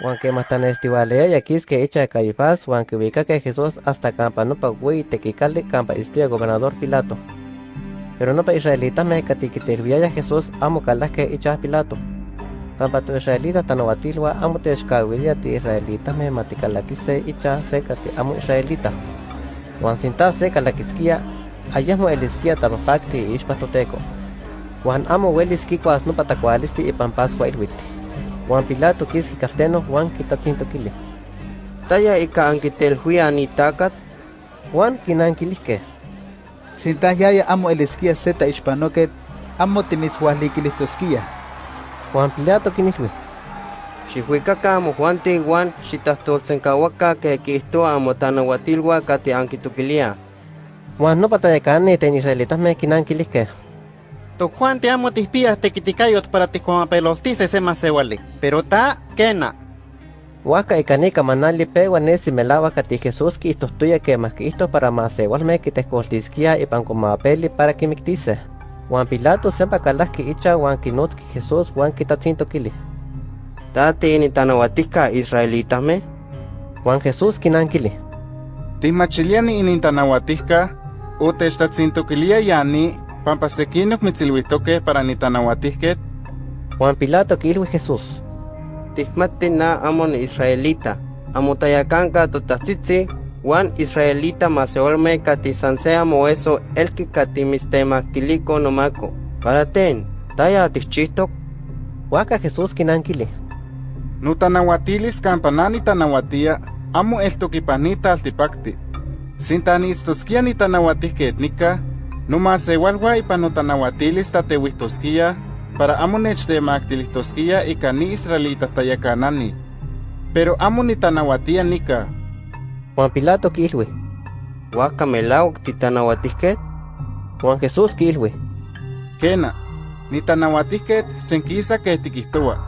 Juan que matan estivalea y aquí es que echa de Caifás, Juan que ubica que Jesús hasta campa no pa güey tequicalde campa historia gobernador Pilato. Pero no pa israelita me catiquitervía ya Jesús amo caldas que echa Pilato. Pampa tu israelita tanovatilwa amo te escawilia ti israelita me maticalaquise echa seca ti amo israelita. Juan sinta seca la quisquia ayamo el isquia tamapacti ishpatoteco. Juan amo huelis kikuas no patacualisti y pampascua ilwiti. Juan Pilato kiski casteno Juan kitatinto kili. Taya ika ankitel huya ni takat. Juan kinankilisque. Sintayaya amo el esquía zeta ishpanoket, amo timitzhualikilistosquia. Juan Pilato kinilwi. Xihuikaka amo Juan ti Juan xitahtoltsenkawaka ke kisto amo tanahuatilwa kati ankitukilia. Juan no patayacane ten israelitas me kinankilisque. To Juan te amo tispías te quiticayot para ti como peloltice se más Pero ta kena. Huaca y canica manali pegua nesi melava kati Jesús ki isto tuya que más que para más igual me que te escoltisquia y pan como peli para que mictice. Juan Pilato sempa calas que icha Juan kinot ki Jesús Juan kitatinto kili. Ta tini tanahuatica israelitas me. Juan Jesús kinankili. Timachiliani inintanahuatica, o techtatzintoquilia yani, pampa sequinoc mitzilhuitoque para nitanahuatisquet, Juan Pilato kilwi Jesús. Tihmati na amon israelita. Amo tayakanka totatzitzi, Juan israelita maseolme kati sansea moeso elki kati mistemactilico nomako. Para ten, taya tichistok. Huaca Jesús kinankili. nutanahuatilis campanani tanahuatia, amo el toquipanita altipacti. Sintanistosquia nitanahuatisquet nica, nomás igualgua ipa notanahuatilis tatehuistosquia, para amo nechtemactilistosquia y cani israelita tayacanani. Pero amo nitanahuatia nica, Juan Pilato. Waka melawak titanahuatisquet. Juan Jesús kilwi. Kena, nitanahuatisquet senquisa que tiquistoa.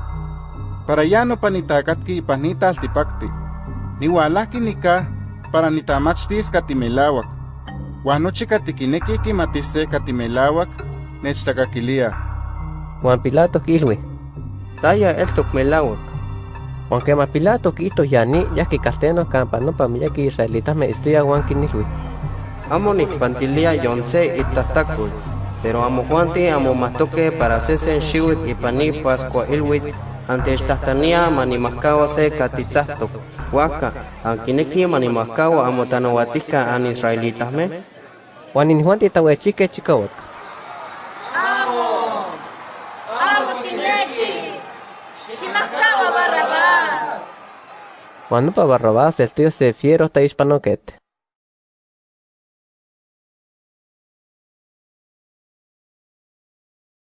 Para ya no panitacatki y panita altipacti. Niwalaki nika para nitamachtis katimelawak. Wanochi katikineki kimatise katimelawak nechtakakilia. Juan Pilato kilwi. Taya eltok melawak. Juan quema Pilato quito yani ya que casteno campa no pa ya que israelitas me estudia Juan kinilwi. Amo nikpantilia yonce itatakul. Pero amo Juanti amo matoque para sesen shiwit y pani pascua ilwit. Ante estahtania manimascawa se katitzastok. Waka, ankineki manimascawa amo tanahuatica an israelitas me. Juan in Juan titahuechique chicawak. Amo Tineki. Shimakawa Barrabás. Juan no pa Barrabás el tío se fiero ta hispanoquete.